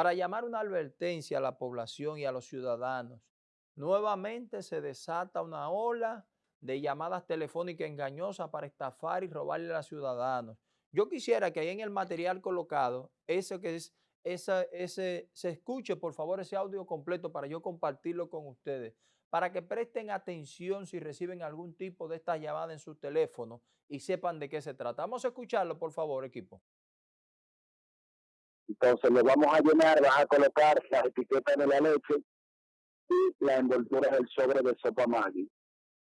para llamar una advertencia a la población y a los ciudadanos. Nuevamente se desata una ola de llamadas telefónicas engañosas para estafar y robarle a los ciudadanos. Yo quisiera que ahí en el material colocado, eso que es, ese, se escuche por favor ese audio completo para yo compartirlo con ustedes, para que presten atención si reciben algún tipo de esta llamada en su teléfono y sepan de qué se trata. Vamos a escucharlo, por favor, equipo. Entonces lo vamos a llenar, vas a colocar las etiquetas de la leche y la envoltura del sobre de sopa Maggi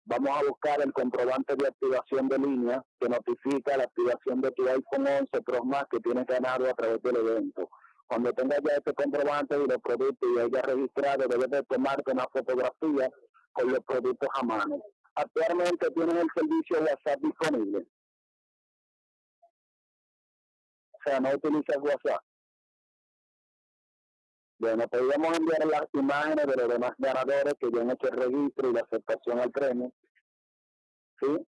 vamos a buscar el comprobante de activación de línea que notifica la activación de tu iPhone 11 Pro Max que tienes ganado a través del evento. Cuando tengas ya este comprobante y los productos y haya registrado, debes de tomarte una fotografía con los productos a mano. Actualmente tienes el servicio de WhatsApp disponible. O sea, no utilizas WhatsApp. Bueno, podríamos enviar las imágenes de los demás ganadores que ya han hecho el registro y la aceptación al premio. ¿Sí?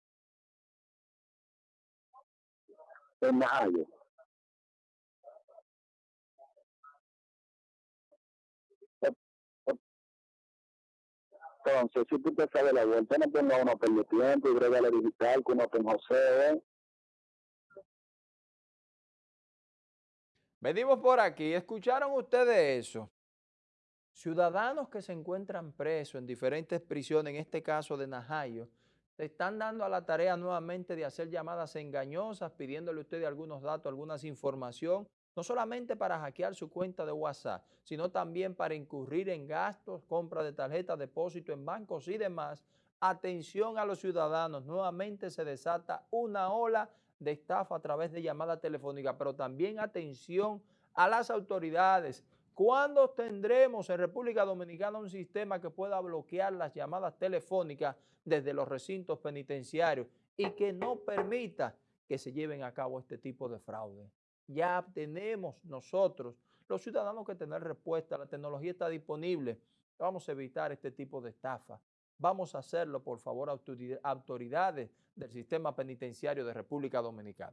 En mayo. Entonces, si tú te sabes la vuelta, no ponga uno por tiempo y la digital, como en José, Venimos por aquí, ¿escucharon ustedes eso? Ciudadanos que se encuentran presos en diferentes prisiones, en este caso de Najayo, se están dando a la tarea nuevamente de hacer llamadas engañosas, pidiéndole a ustedes algunos datos, algunas información, no solamente para hackear su cuenta de WhatsApp, sino también para incurrir en gastos, compra de tarjetas, depósito en bancos y demás. Atención a los ciudadanos, nuevamente se desata una ola de estafa a través de llamada telefónica, pero también atención a las autoridades. ¿Cuándo tendremos en República Dominicana un sistema que pueda bloquear las llamadas telefónicas desde los recintos penitenciarios y que no permita que se lleven a cabo este tipo de fraude? Ya tenemos nosotros, los ciudadanos, que tener respuesta. La tecnología está disponible. Vamos a evitar este tipo de estafa. Vamos a hacerlo, por favor, autoridades del sistema penitenciario de República Dominicana.